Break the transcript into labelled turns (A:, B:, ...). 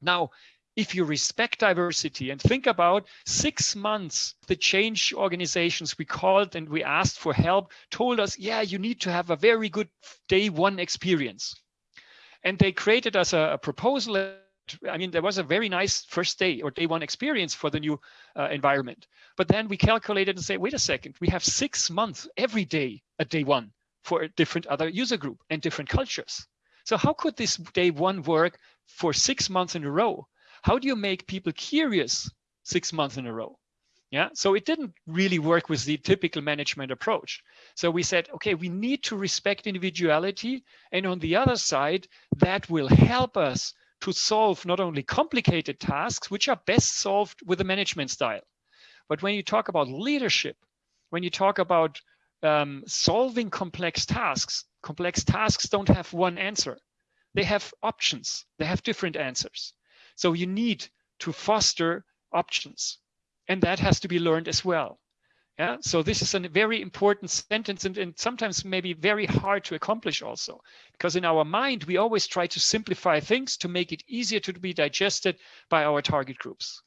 A: Now, if you respect diversity and think about six months, the change organizations we called and we asked for help told us, yeah, you need to have a very good day one experience. And they created us a, a proposal. I mean, there was a very nice first day or day one experience for the new uh, environment. But then we calculated and say, wait a second, we have six months every day at day one for a different other user group and different cultures. So how could this day one work for six months in a row? how do you make people curious six months in a row? Yeah, so it didn't really work with the typical management approach. So we said, okay, we need to respect individuality. And on the other side, that will help us to solve not only complicated tasks, which are best solved with a management style. But when you talk about leadership, when you talk about um, solving complex tasks, complex tasks don't have one answer. They have options, they have different answers. So you need to foster options and that has to be learned as well. Yeah, so this is a very important sentence and, and, sometimes maybe very hard to accomplish also because in our mind, we always try to simplify things to make it easier to be digested by our target groups.